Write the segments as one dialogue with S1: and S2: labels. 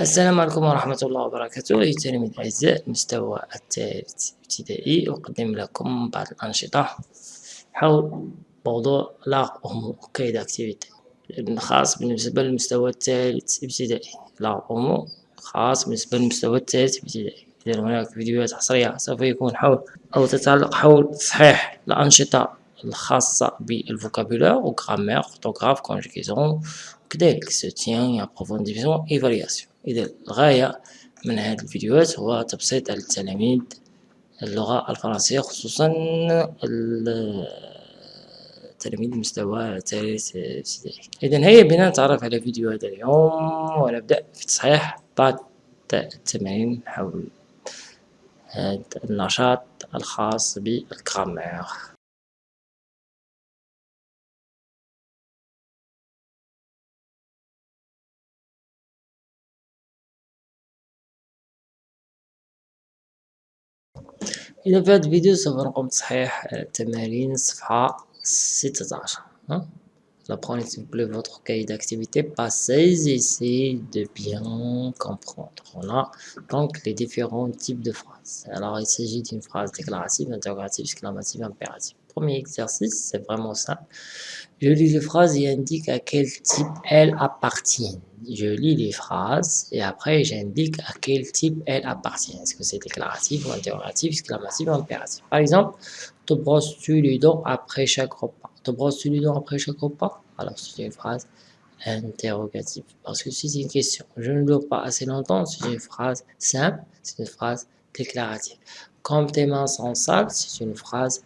S1: السلام عليكم ورحمة الله وبركاته. أيها التلاميذ الأعزاء المستوى الثالث ابتدائي أقدم لكم بعض الأنشطة حول موضوع لا أمو كيد أكتيفيتي. خاص بالنسبة للمستوى الثالث ابتدائي. لا أمو خاص بالنسبة للمستوى الثالث ابتدائي. إذا هناك فيديوهات حصرية سوف يكون حول أو تتعلق حول تصحيح الأنشطة الخاصة بالفوكابولار وغرامير orthographe conjugaison وكذلك soutien approfondissement évaluation إذا الغاية من هذه الفيديوهات هو تبسيط التلاميذ اللغة الفرنسية خصوصا تلاميذ المستوى الثالث ابتدائي إذا هيا بنا نتعرف على فيديو هذا اليوم ونبدأ في تصحيح بعض التمارين حول هذا النشاط الخاص بالجرامير إذا في هذا الفيديو سوف نقوم بتصحيح تمارين الصفحة ستة عشر Apprenez s'il vous plaît votre cahier d'activité, passez et essayez de bien comprendre. On a donc les différents types de phrases. Alors il s'agit d'une phrase déclarative, interrogative, exclamative, impérative. Premier exercice, c'est vraiment simple. Je lis les phrases et indique à quel type elles appartiennent. Je lis les phrases et après j'indique à quel type elles appartiennent. Est-ce que c'est déclaratif ou interrogatif, exclamatif ou impératif? Par exemple, te brosses-tu les dents après chaque repas? Te brosses-tu les dents après chaque repas? Alors c'est une phrase interrogative. Parce que si c'est une question, je ne dors pas assez longtemps, c'est une phrase simple, c'est une phrase déclarative. Comme tes mains sont sales, c'est une phrase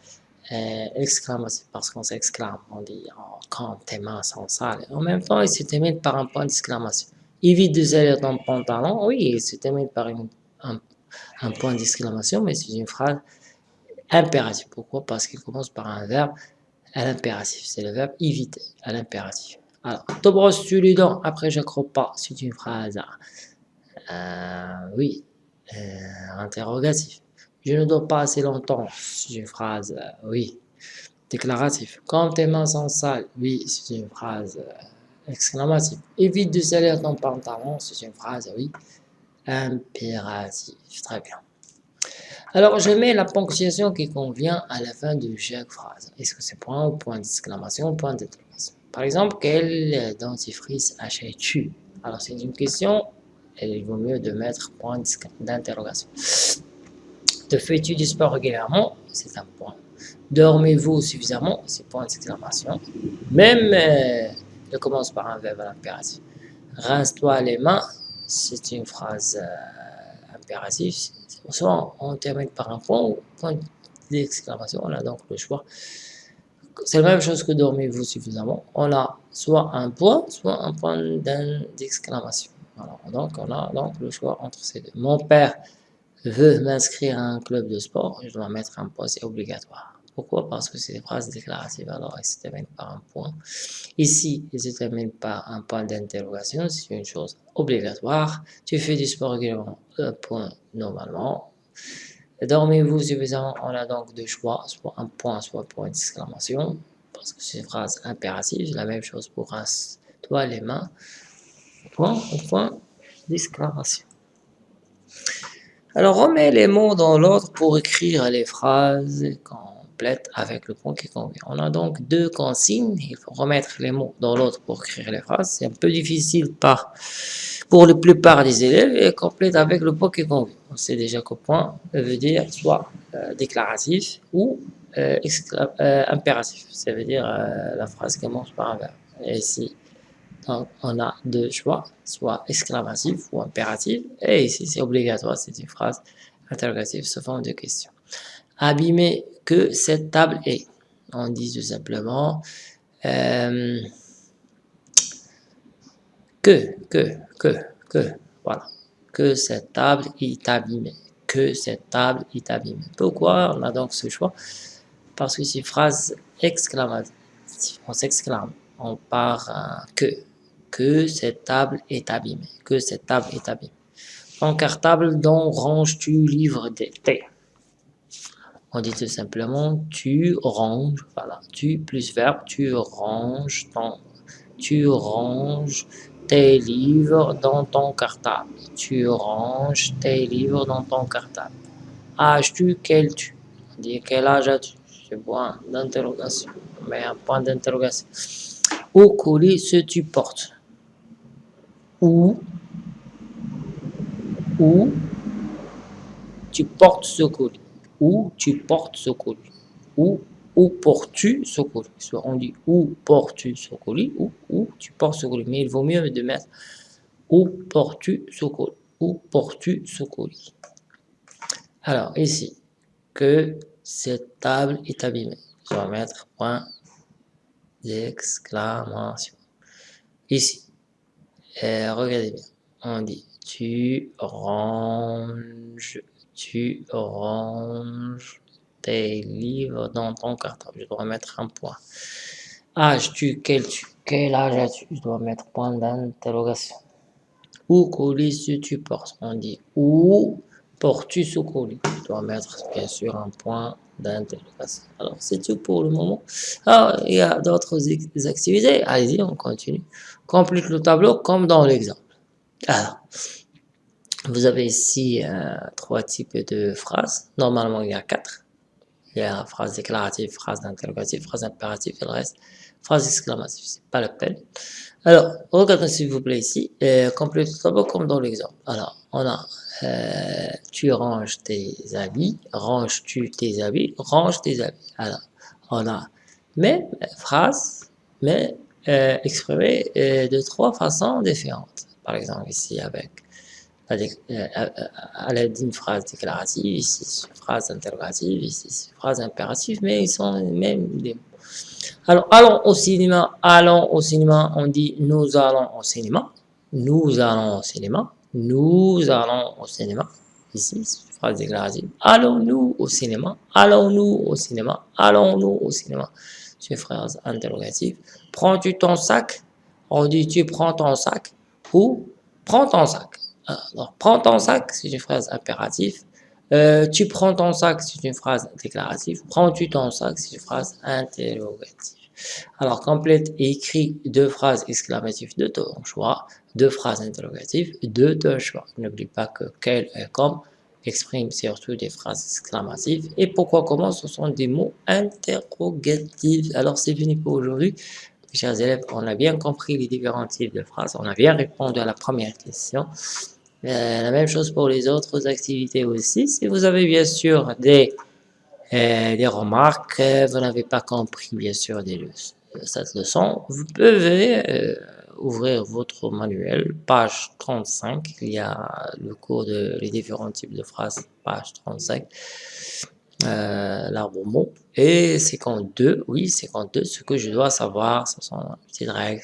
S1: euh, exclamative parce qu'on s'exclame, on dit oh, quand tes mains sont sales. En même temps, il se termine par un point d'exclamation. Évite de salir ton pantalon, oui, il se termine par un, point d'exclamation, mais c'est une phrase impérative. Pourquoi? Parce qu'il commence par un verbe à l'impératif. C'est le verbe éviter à l'impératif. Alors, te brosses-tu les dents après chaque repas? C'est une phrase, euh, oui, euh, interrogative. Je ne dors pas assez longtemps. C'est une phrase, euh, oui, déclarative. Quand tes mains sont sales, oui, c'est une phrase euh, exclamative. Évite de salir ton pantalon, c'est une phrase, oui, impérative. Très bien. Alors, je mets la ponctuation qui convient à la fin de chaque phrase. Est-ce que c'est point ou point d'exclamation ou point d'interrogation Par exemple, quel dentifrice achètes-tu? Alors, c'est une question, il vaut mieux de mettre point d'interrogation. Te fais-tu du sport régulièrement? C'est un point. Dormez-vous suffisamment? C'est point d'exclamation. Même, euh, il commence par un verbe impératif. Rince-toi les mains, c'est une phrase euh, impérative soit on termine par un point ou point d'exclamation, on a donc le choix. C'est la même chose que dormez-vous suffisamment. On a soit un point, soit un point d'exclamation. donc on a donc le choix entre ces deux. Mon père veut m'inscrire à un club de sport, je dois mettre un point, c'est obligatoire. Pourquoi? Parce que c'est des phrases déclaratives, alors elles se terminent par un point. Ici, elles se terminent par un point d'interrogation, c'est une chose obligatoire. Tu fais du sport régulièrement, un point normalement. Dormez-vous suffisamment On a donc deux choix, soit un point, soit point d'exclamation, parce que c'est une phrase impérative. La même chose pour toi les mains, point point d'exclamation. Alors, on les mots dans l'ordre pour écrire les phrases quand avec le point qui convient. On a donc deux consignes, il faut remettre les mots dans l'autre pour écrire les phrases. C'est un peu difficile par, pour la plupart des élèves et complète avec le point qui convient. On sait déjà que point veut dire soit euh, déclaratif ou euh, euh, impératif. Ça veut dire la phrase commence par un verbe. Et donc, on a deux choix, soit exclamatif ou impératif. Et ici, c'est obligatoire, c'est une phrase interrogative sous forme de question. Abîmer que cette table est. On dit tout simplement euh, que, que, que, que, voilà, que cette table est abîmée, que cette table est abîmée. Pourquoi on a donc ce choix? Parce que c'est une phrase exclamative, on s'exclame, on part que, que cette table est abîmée, que cette table est abîmée. En cartable, dont ranges-tu livre on dit tout simplement tu ranges, voilà, tu plus verbe, tu ranges ton, tu ranges tes livres dans ton cartable. Tu ranges tes livres dans ton cartable. As-tu quel tu? On dit quel âge as-tu? C'est point d'interrogation. Mais un point d'interrogation. Où colis ce tu portes? Où tu portes ce colis Où tu portes ce colis Où où portes-tu ce colis Soit on dit où portes-tu ce colis ou tu portes ce colis. Mais il vaut mieux de mettre où portes-tu ce colis Où portes-tu ce colis Alors ici, que cette table est abîmée. Je vais mettre point d'exclamation. Ici, euh, regardez bien. On dit tu ranges, tu ranges tes livres dans ton cartable. Je dois mettre un point. Âge-tu quel, quel âge as-tu? Je dois mettre point d'interrogation. Où colis tu portes? On dit où portes-tu ce colis? Je dois mettre bien sûr un point d'interrogation. Alors c'est tout pour le moment. Alors, ah, il y a d'autres activités? Allez-y, on continue. Complète le tableau comme dans l'exemple. Alors, vous avez ici euh, trois types de phrases. Normalement, il y a quatre. Il y a phrase déclarative, phrase d'interrogative, phrase impérative et le reste, phrase exclamative, c'est pas la peine. Alors, regardez s'il vous plaît ici, et complétez le tableau comme dans l'exemple. Alors, on a euh, tu ranges tes habits, ranges-tu tes habits, range tes habits. Alors, on a même phrase, mais euh, exprimée euh, de trois façons différentes. Par exemple, ici avec euh, à l'aide d'une phrase déclarative, ici une phrase interrogative, ici une phrase impérative, mais ils sont les mêmes des mots. Alors, allons au cinéma, allons au cinéma, on dit nous allons au cinéma, nous allons au cinéma, nous allons au cinéma, ici, phrase déclarative, allons-nous au cinéma, allons-nous au cinéma, allons-nous au cinéma, c'est une phrase interrogative. Prends-tu ton sac? On dit tu prends ton sac ou prends ton sac. Alors, prends ton sac, c'est une phrase impérative. Euh, tu prends ton sac, c'est une phrase déclarative. Prends-tu ton sac, c'est une phrase interrogative. Alors, complète et écrit deux phrases exclamatives de ton choix, deux phrases interrogatives de ton choix. N'oublie pas que quel et comme exprime surtout des phrases exclamatives. Et pourquoi, comment, ce sont des mots interrogatifs. Alors, c'est fini pour aujourd'hui. Chers élèves, on a bien compris les différents types de phrases. On a bien répondu à la première question. Euh, la même chose pour les autres activités aussi. Si vous avez bien sûr des, euh, des remarques, vous n'avez pas compris bien sûr des cette leçon, vous pouvez euh, ouvrir votre manuel, page 35. Il y a le cours de les différents types de phrases, page 35. Euh, l'arbre mot et 52, oui 52, ce que je dois savoir, ce sont les petites règles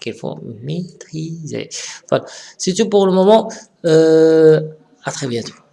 S1: qu'il faut maîtriser. Voilà, c'est tout pour le moment. Euh, à très bientôt.